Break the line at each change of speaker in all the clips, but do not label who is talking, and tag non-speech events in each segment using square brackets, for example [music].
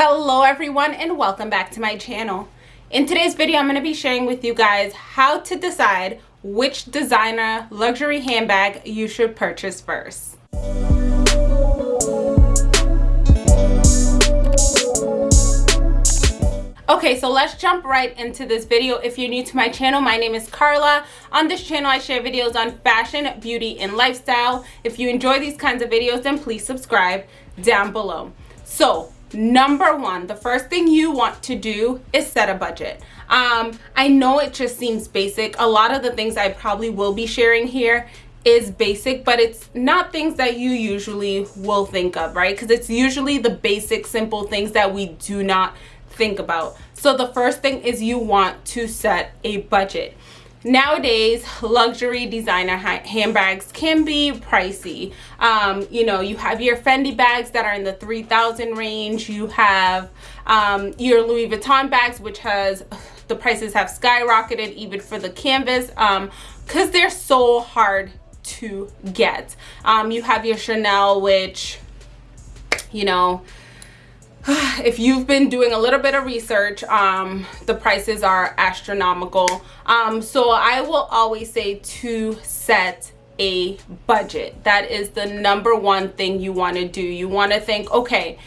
hello everyone and welcome back to my channel in today's video i'm going to be sharing with you guys how to decide which designer luxury handbag you should purchase first Okay, so let's jump right into this video. If you're new to my channel, my name is Carla. On this channel, I share videos on fashion, beauty, and lifestyle. If you enjoy these kinds of videos, then please subscribe down below. So, number one the first thing you want to do is set a budget. Um i know it just seems basic. A lot of the things i probably will be sharing here is basic but it's not things that you usually will think of right? Because it's usually the basic simple things that we do not think about. So the first thing is you want to set a budget nowadays luxury designer handbags can be pricey. Um, you know you have your fendi bags that are in the 3000 range. You have um, your louis vuitton bags which has the prices have skyrocketed even for the canvas um because they're so hard to get. Um, you have your chanel which you know [sighs] if you've been doing a little bit of research um, the prices are astronomical um, so i will always say to set a budget that is the number one thing you want to do you want to think okay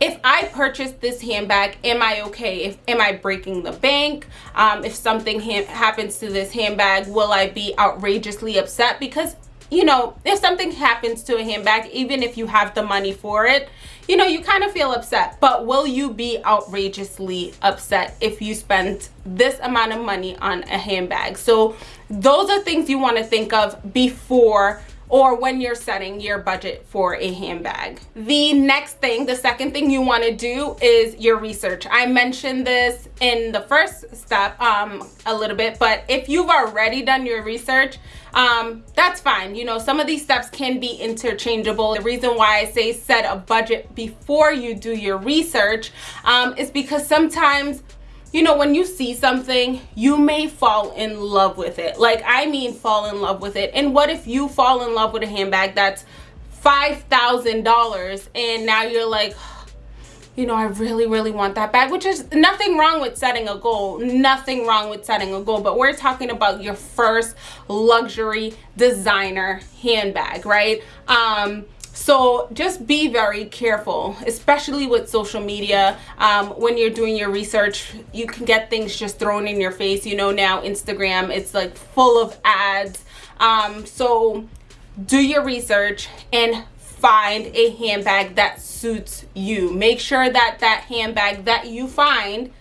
if I purchase this handbag, am I okay? If Am I breaking the bank? Um, if something ha happens to this handbag, will I be outrageously upset? Because, you know, if something happens to a handbag, even if you have the money for it, you know, you kind of feel upset. But will you be outrageously upset if you spend this amount of money on a handbag? So those are things you want to think of before or when you're setting your budget for a handbag. The next thing, the second thing you want to do is your research. I mentioned this in the first step um, a little bit, but if you've already done your research, um, that's fine. You know, some of these steps can be interchangeable. The reason why I say set a budget before you do your research um, is because sometimes you know when you see something you may fall in love with it. Like i mean fall in love with it. And what if you fall in love with a handbag that's five thousand dollars and now you're like [sighs] you know i really really want that bag which is nothing wrong with setting a goal. Nothing wrong with setting a goal but we're talking about your first luxury designer handbag right? Um so just be very careful especially with social media. Um, when you're doing your research you can get things just thrown in your face. You know now instagram it's like full of ads. Um, so do your research and find a handbag that suits you. Make sure that that handbag that you find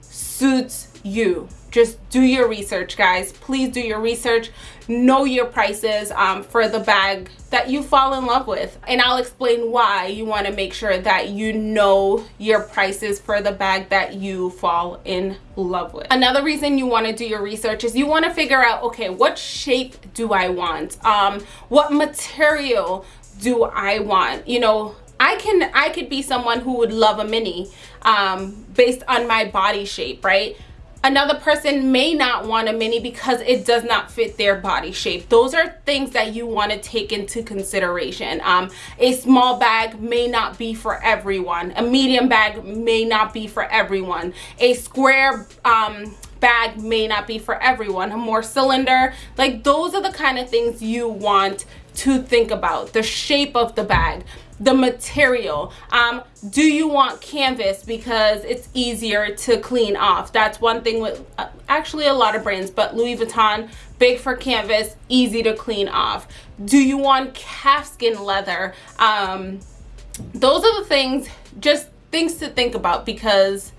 suits you just do your research guys. Please do your research. Know your prices um, for the bag that you fall in love with. And I'll explain why you want to make sure that you know your prices for the bag that you fall in love with. Another reason you want to do your research is you want to figure out okay what shape do I want? Um, what material do I want? You know I can I could be someone who would love a mini um, based on my body shape right another person may not want a mini because it does not fit their body shape. Those are things that you want to take into consideration. Um, a small bag may not be for everyone. A medium bag may not be for everyone. A square um, bag may not be for everyone. A more cylinder like those are the kind of things you want to think about. The shape of the bag the material. Um, do you want canvas? Because it's easier to clean off. That's one thing with uh, actually a lot of brands but louis vuitton big for canvas easy to clean off. Do you want calfskin leather? Um, those are the things just things to think about because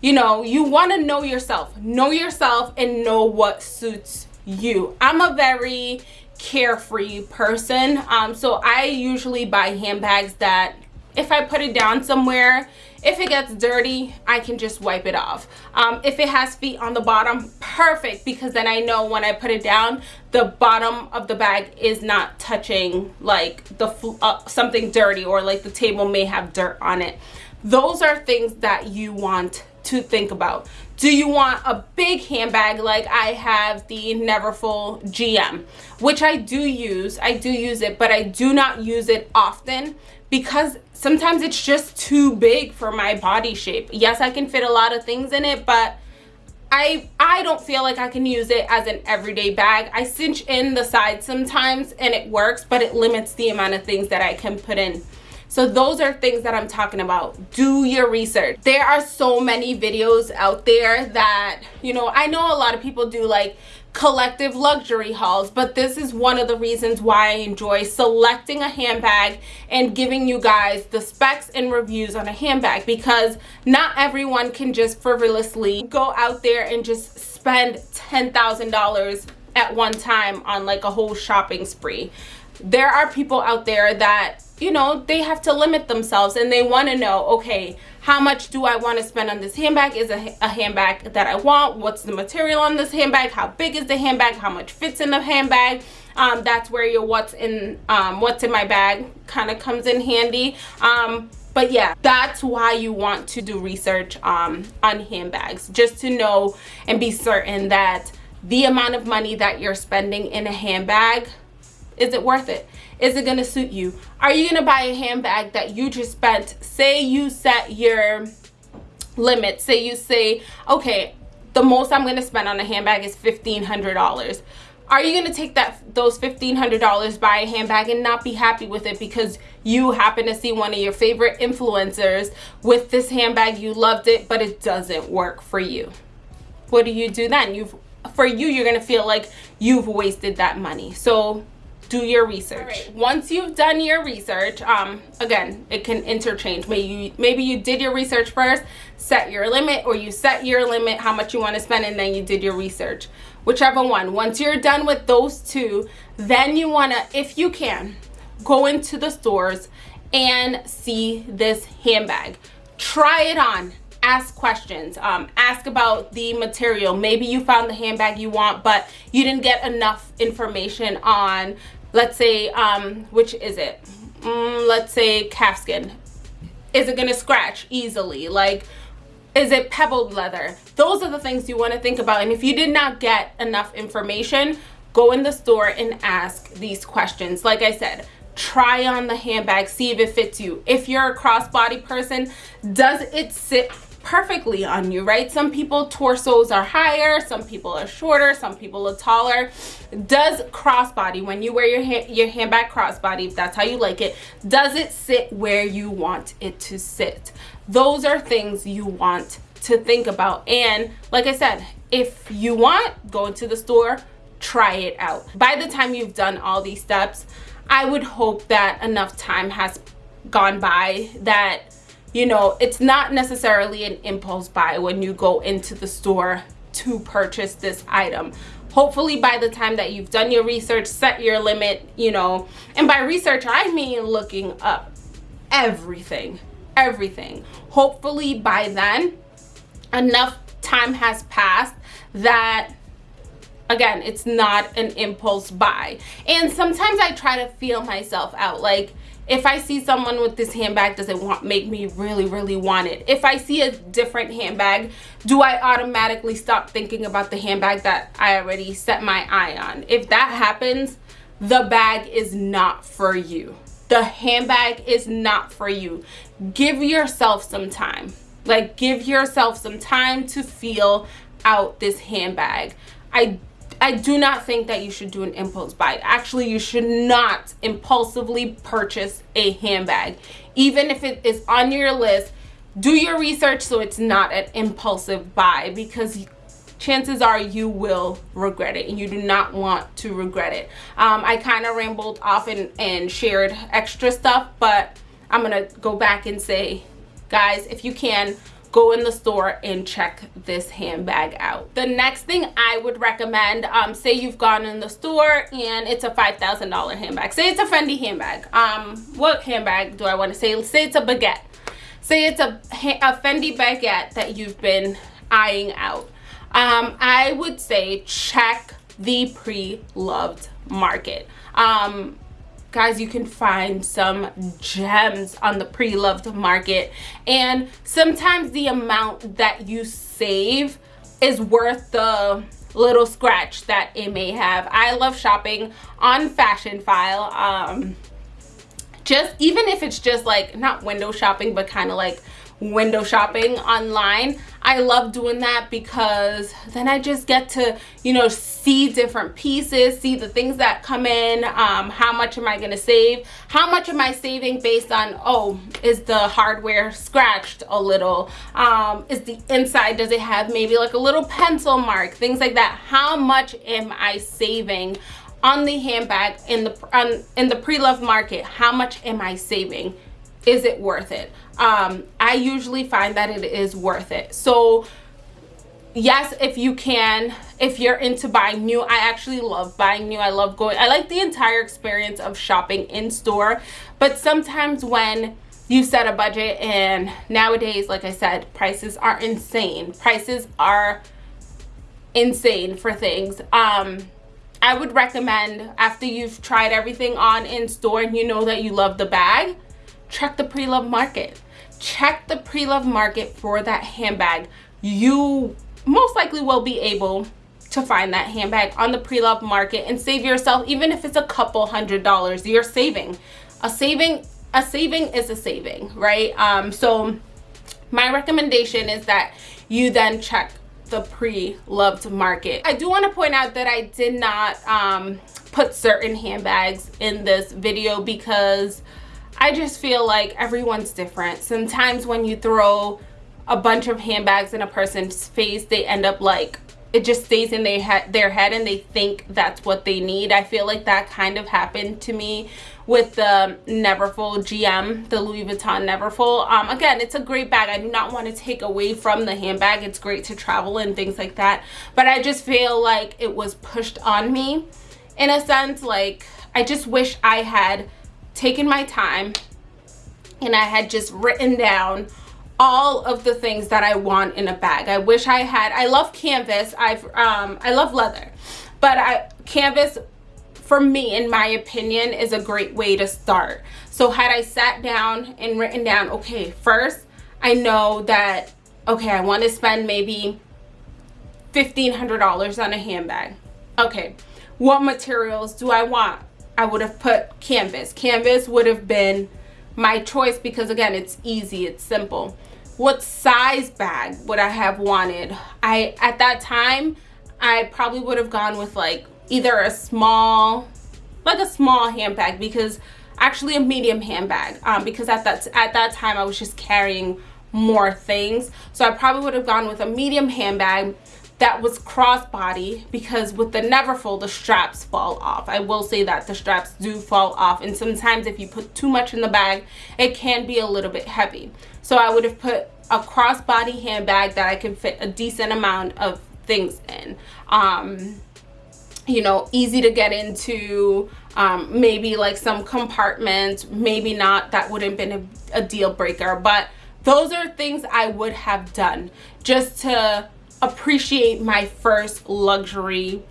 you know you want to know yourself. Know yourself and know what suits you. I'm a very carefree person. Um, so i usually buy handbags that if i put it down somewhere if it gets dirty i can just wipe it off. Um, if it has feet on the bottom perfect because then i know when i put it down the bottom of the bag is not touching like the uh, something dirty or like the table may have dirt on it. Those are things that you want to think about do you want a big handbag like I have the Neverfull GM which I do use I do use it but I do not use it often because sometimes it's just too big for my body shape yes i can fit a lot of things in it but I, I don't feel like I can use it as an everyday bag. I cinch in the sides sometimes and it works, but it limits the amount of things that I can put in. So those are things that I'm talking about. Do your research. There are so many videos out there that, you know, I know a lot of people do like collective luxury hauls but this is one of the reasons why I enjoy selecting a handbag and giving you guys the specs and reviews on a handbag because not everyone can just frivolously go out there and just spend $10,000 at one time on like a whole shopping spree. There are people out there that you know, they have to limit themselves and they want to know, okay, how much do I want to spend on this handbag? Is a, a handbag that I want? What's the material on this handbag? How big is the handbag? How much fits in the handbag? Um, that's where your what's in um, what's in my bag kind of comes in handy. Um, but yeah, that's why you want to do research um, on handbags, just to know and be certain that the amount of money that you're spending in a handbag, is it worth it? is it going to suit you? Are you going to buy a handbag that you just spent say you set your limit say you say okay the most i'm going to spend on a handbag is $1500 are you going to take that those $1500 buy a handbag and not be happy with it because you happen to see one of your favorite influencers with this handbag you loved it but it doesn't work for you? What do you do then? You've for you you're going to feel like you've wasted that money. So do your research. Right. once you've done your research um again it can interchange. Maybe you maybe you did your research first set your limit or you set your limit how much you want to spend and then you did your research. Whichever one. Once you're done with those two then you want to if you can go into the stores and see this handbag. Try it on ask questions um, ask about the material. Maybe you found the handbag you want but you didn't get enough information on let's say um, which is it? Mm, let's say calfskin is it gonna scratch easily? Like is it pebbled leather? Those are the things you want to think about and if you did not get enough information go in the store and ask these questions. Like i said try on the handbag see if it fits you. If you're a crossbody person does it sit perfectly on you right? Some people torsos are higher some people are shorter some people are taller. Does crossbody when you wear your hand your handbag crossbody if that's how you like it does it sit where you want it to sit? Those are things you want to think about. And like i said if you want go into the store try it out. By the time you've done all these steps i would hope that enough time has gone by that you know it's not necessarily an impulse buy when you go into the store to purchase this item. Hopefully by the time that you've done your research set your limit you know. And by research i mean looking up everything everything. Hopefully by then enough time has passed that again it's not an impulse buy. And sometimes i try to feel myself out like if I see someone with this handbag, does it want, make me really, really want it? If I see a different handbag, do I automatically stop thinking about the handbag that I already set my eye on? If that happens, the bag is not for you. The handbag is not for you. Give yourself some time. Like, give yourself some time to feel out this handbag. I I do not think that you should do an impulse buy. Actually, you should not impulsively purchase a handbag. Even if it is on your list, do your research so it's not an impulsive buy because chances are you will regret it and you do not want to regret it. Um, I kind of rambled off and, and shared extra stuff, but I'm going to go back and say, guys, if you can, go in the store and check this handbag out. The next thing i would recommend um say you've gone in the store and it's a five thousand dollar handbag. Say it's a fendi handbag. Um what handbag do i want to say? Say it's a baguette. Say it's a, a fendi baguette that you've been eyeing out. Um i would say check the pre-loved market. Um guys you can find some gems on the pre-loved market. And sometimes the amount that you save is worth the little scratch that it may have. I love shopping on Fashionphile um just even if it's just like not window shopping but kind of like window shopping online. I love doing that because then i just get to you know see different pieces see the things that come in. Um, how much am i going to save? How much am i saving based on oh is the hardware scratched a little? Um, is the inside does it have maybe like a little pencil mark? Things like that. How much am i saving on the handbag in the on, in the pre-loved market? How much am i saving? Is it worth it? Um, I usually find that it is worth it. So yes, if you can, if you're into buying new, I actually love buying new. I love going, I like the entire experience of shopping in store. But sometimes when you set a budget and nowadays, like I said, prices are insane. Prices are insane for things. Um, I would recommend after you've tried everything on in store and you know that you love the bag, check the pre-love market check the pre-love market for that handbag. You most likely will be able to find that handbag on the pre-love market and save yourself even if it's a couple hundred dollars you're saving. A saving a saving is a saving right? Um so my recommendation is that you then check the pre-loved market. I do want to point out that i did not um put certain handbags in this video because I just feel like everyone's different. Sometimes when you throw a bunch of handbags in a person's face, they end up like it just stays in their head their head and they think that's what they need. I feel like that kind of happened to me with the Neverfull GM, the Louis Vuitton Neverfull. Um, again, it's a great bag. I do not want to take away from the handbag. It's great to travel and things like that. But I just feel like it was pushed on me in a sense. Like, I just wish I had taken my time and I had just written down all of the things that I want in a bag. I wish I had, I love canvas, I've, um, I love leather, but I, canvas for me, in my opinion, is a great way to start. So had I sat down and written down, okay, first, I know that, okay, I want to spend maybe $1,500 on a handbag. Okay, what materials do I want? I would have put canvas. Canvas would have been my choice because again, it's easy, it's simple. What size bag would I have wanted? I At that time, I probably would have gone with like either a small, like a small handbag because actually a medium handbag um, because at that, at that time I was just carrying more things. So I probably would have gone with a medium handbag that was crossbody because with the Neverfull the straps fall off. I will say that the straps do fall off and sometimes if you put too much in the bag it can be a little bit heavy. So i would have put a crossbody handbag that i can fit a decent amount of things in. Um you know easy to get into um maybe like some compartments maybe not that wouldn't been a, a deal breaker. But those are things i would have done just to appreciate my first luxury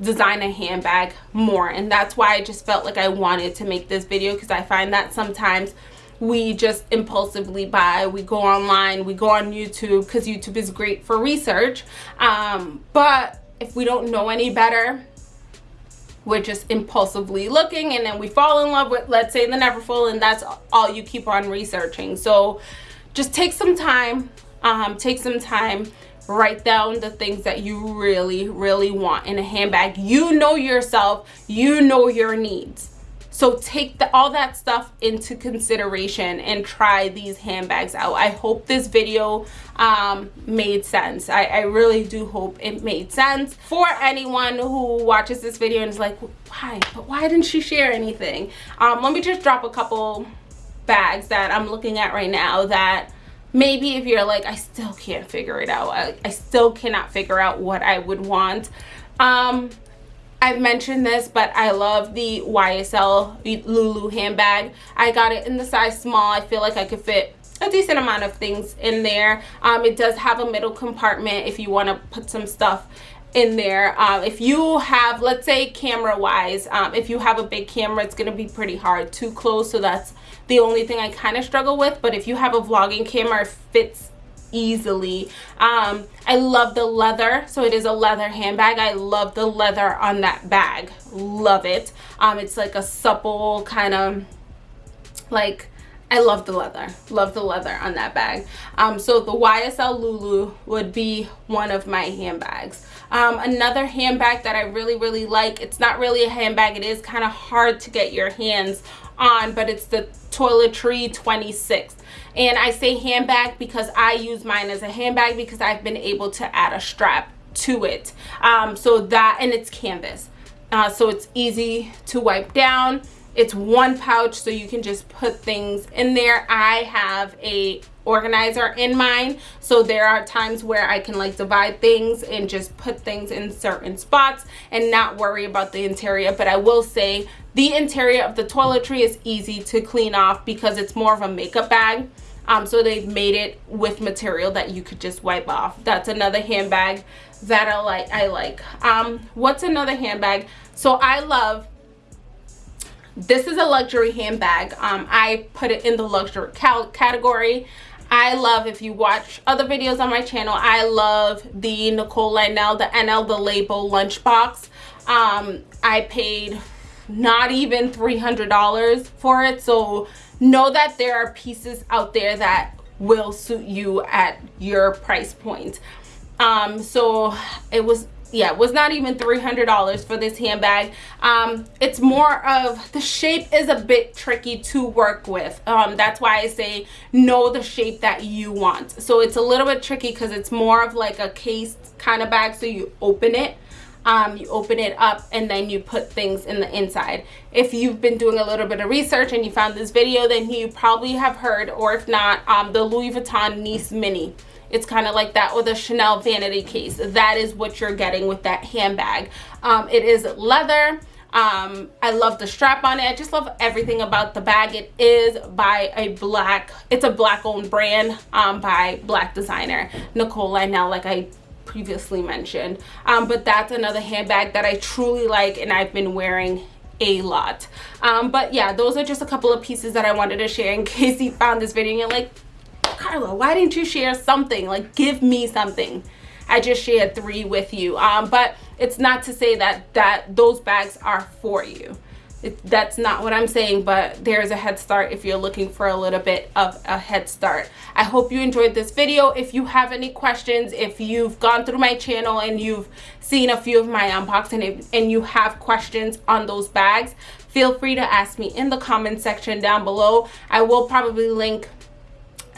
designer handbag more. And that's why I just felt like I wanted to make this video because I find that sometimes we just impulsively buy. We go online we go on YouTube because YouTube is great for research. Um, but if we don't know any better we're just impulsively looking and then we fall in love with let's say the Neverfull and that's all you keep on researching. So just take some time um, take some time write down the things that you really really want in a handbag. You know yourself. You know your needs. So take the, all that stuff into consideration and try these handbags out. I hope this video um, made sense. I, I really do hope it made sense for anyone who watches this video and is like why? But why didn't she share anything? Um, let me just drop a couple bags that i'm looking at right now that maybe if you're like i still can't figure it out. I, I still cannot figure out what i would want. Um i've mentioned this but i love the ysl loulou handbag. I got it in the size small. I feel like i could fit a decent amount of things in there. Um it does have a middle compartment if you want to put some stuff in there. Um, if you have let's say camera wise um, if you have a big camera it's going to be pretty hard to close so that's the only thing I kind of struggle with but if you have a vlogging camera it fits easily um, I love the leather so it is a leather handbag I love the leather on that bag love it um, it's like a supple kind of like I love the leather. Love the leather on that bag. Um, so the YSL Loulou would be one of my handbags. Um, another handbag that I really, really like, it's not really a handbag. It is kind of hard to get your hands on, but it's the Toiletry 26. And I say handbag because I use mine as a handbag because I've been able to add a strap to it. Um, so that, and it's canvas. Uh, so it's easy to wipe down it's one pouch so you can just put things in there i have a organizer in mine. So there are times where i can like divide things and just put things in certain spots and not worry about the interior. But i will say the interior of the toiletry is easy to clean off because it's more of a makeup bag. Um, so they've made it with material that you could just wipe off. That's another handbag that i like i like. Um, what's another handbag? So i love this is a luxury handbag. Um, i put it in the luxury category i love if you watch other videos on my channel i love the nicole lionel the nl the label lunchbox. Um, i paid not even $300 for it so know that there are pieces out there that will suit you at your price point. Um, so it was yeah was not even $300 for this handbag. Um, it's more of the shape is a bit tricky to work with. Um, that's why I say know the shape that you want. So it's a little bit tricky because it's more of like a case kind of bag so you open it um, you open it up and then you put things in the inside. If you've been doing a little bit of research and you found this video then you probably have heard or if not um, the Louis Vuitton Nice Mini it's kind of like that with a Chanel vanity case. That is what you're getting with that handbag. Um, it is leather. Um, I love the strap on it. I just love everything about the bag. It is by a black it's a black owned brand um, by black designer Nicole Lionel like I previously mentioned. Um, but that's another handbag that I truly like and I've been wearing a lot. Um, but yeah those are just a couple of pieces that I wanted to share in [laughs] case you found this video and you're like Carla, why didn't you share something? Like, give me something. I just shared three with you. Um, but it's not to say that, that those bags are for you. It, that's not what I'm saying, but there's a head start if you're looking for a little bit of a head start. I hope you enjoyed this video. If you have any questions, if you've gone through my channel and you've seen a few of my unboxing and you have questions on those bags, feel free to ask me in the comment section down below. I will probably link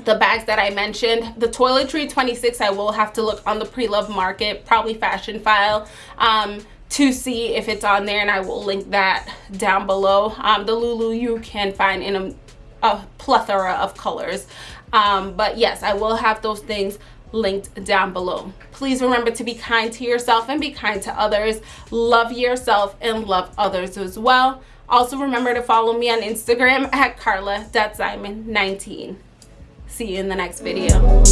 the bags that I mentioned. The Toiletry 26, I will have to look on the pre-love market, probably Fashionphile, um, to see if it's on there and I will link that down below. Um, the Loulou you can find in a, a plethora of colors. Um, but yes, I will have those things linked down below. Please remember to be kind to yourself and be kind to others. Love yourself and love others as well. Also remember to follow me on Instagram at carla.simon19. See you in the next video.